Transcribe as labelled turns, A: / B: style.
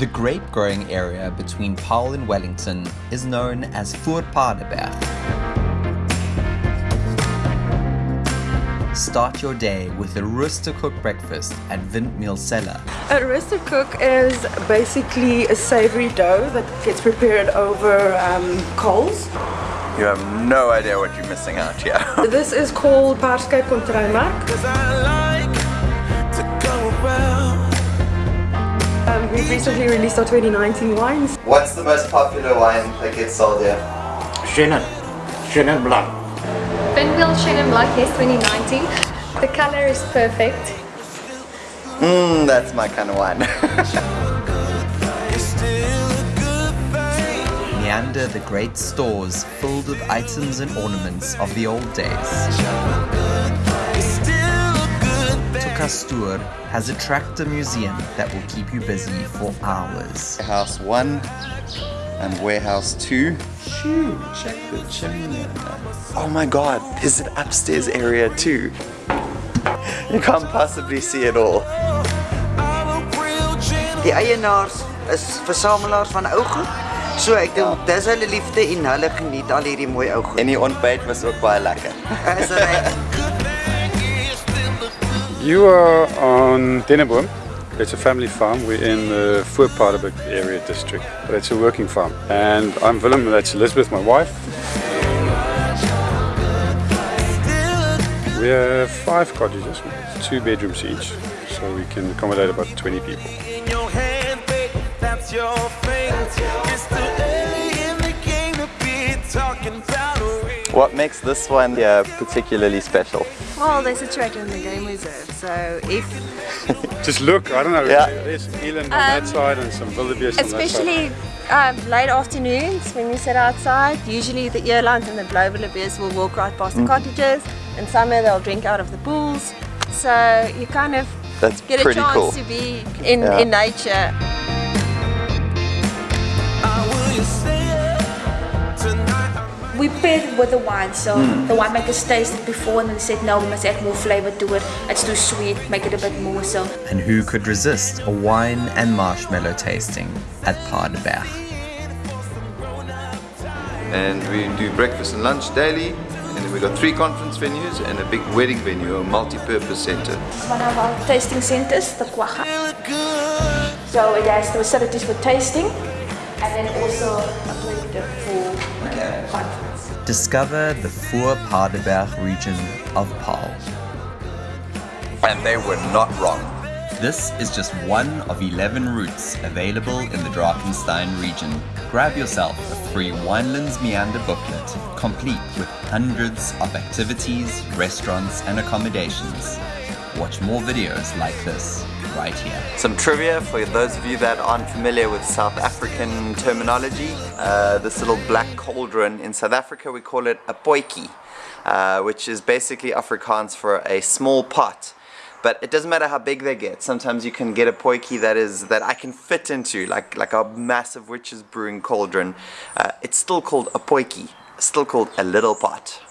A: The grape growing area between Paarl and Wellington is known as Voorpaardeberg. Start your day with a roosterkoek breakfast at Windmeul Cellar.
B: A roosterkoek is basically a savory dough that gets prepared over um, coals.
C: You have no idea what you're missing out here.
B: This is called Paarskyp Kontrymark. We've recently released our 2019 wines.
C: What's the most popular wine that gets sold here?
D: Chenin. Chenin Blanc.
E: Pinwheel Chenin Blanc, yes, 2019. The color is perfect.
C: Mmm, that's my kind of wine.
A: Meander the great stores filled with items and ornaments of the old days. Tukastoor has a tractor museum that will keep you busy for hours.
C: Warehouse 1 and Warehouse 2. Shoo, check the chimney. Oh my god, there's an upstairs area too. You can't possibly see it all.
F: Die eienaars is versamelaars van ou goed. So ek dink dis hulle liefde en hulle geniet al hierdie mooi ou goed.
C: En die ontbijt was ook baie lekker.
F: Is reg.
G: You are on Deneboom. It's a family farm. We're in the Voorpaardeberg area district, but it's a working farm. And I'm Willem, that's Elizabeth, my wife. We have five cottages, two bedrooms each, so we can accommodate about 20 people.
C: What makes this one here particularly special?
H: Well, there's a tractor in the game reserve, so if
G: Just look, I don't know,
C: Yeah.
G: there's some eland on that side and some wildebeest on that side.
H: especially um, late afternoons when you sit outside, usually the earlines and the blue wildebeest will walk right past the cottages. In summer, they'll drink out of the pools, so you kind of
C: That's
H: get a chance
C: cool.
H: to be in,
C: Yeah.
H: in nature.
I: We paired it with the wine, so hmm. the winemakers tasted it before and they said no, we must add more flavor to it. It's too sweet, make it a bit more so.
A: And who could resist a wine and marshmallow tasting at Paardeberg?
J: and we do breakfast and lunch daily and then we've got three conference venues and a big wedding venue, a multi-purpose center.
I: One of our tasting centers, the Quagga. So it has the facilities for tasting and then also a plate for conference.
A: Discover the Voorpaardeberg region of Paarl.
C: And they were not wrong.
A: This is just one of 11 routes available in the Drakenstein region. Grab yourself a free Winelands Meander booklet, complete with hundreds of activities, restaurants, and accommodations. Watch more videos like this right here.
C: Some trivia for those of you that aren't familiar with South African terminology. Uh, this little black cauldron in South Africa, we call it a potjie, uh, which is basically Afrikaans for a small pot. But it doesn't matter how big they get. Sometimes you can get a potjie that is that I can fit into, like like a massive witch's brewing cauldron. Uh, it's still called a potjie, still called a little pot.